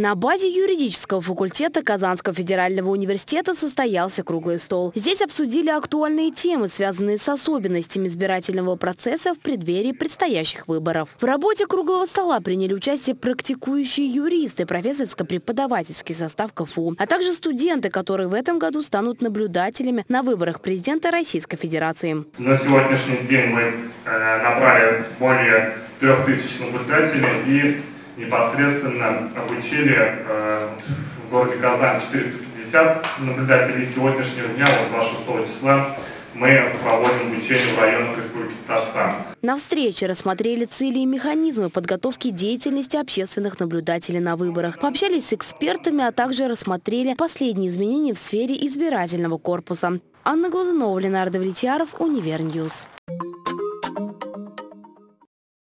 На базе юридического факультета Казанского федерального университета состоялся круглый стол. Здесь обсудили актуальные темы, связанные с особенностями избирательного процесса в преддверии предстоящих выборов. В работе круглого стола приняли участие практикующие юристы, профессорско-преподавательский состав КФУ, а также студенты, которые в этом году станут наблюдателями на выборах президента Российской Федерации. На сегодняшний день мы э, набрали более трех тысяч наблюдателей и непосредственно обучили э, в городе Казань 450 наблюдателей. Сегодняшнего дня, вот 26 числа, мы проводим обучение в районах Республики Татарстан. На встрече рассмотрели цели и механизмы подготовки деятельности общественных наблюдателей на выборах. Пообщались с экспертами, а также рассмотрели последние изменения в сфере избирательного корпуса. Анна Глазунова, Ленар Давлетьяров, Univer News.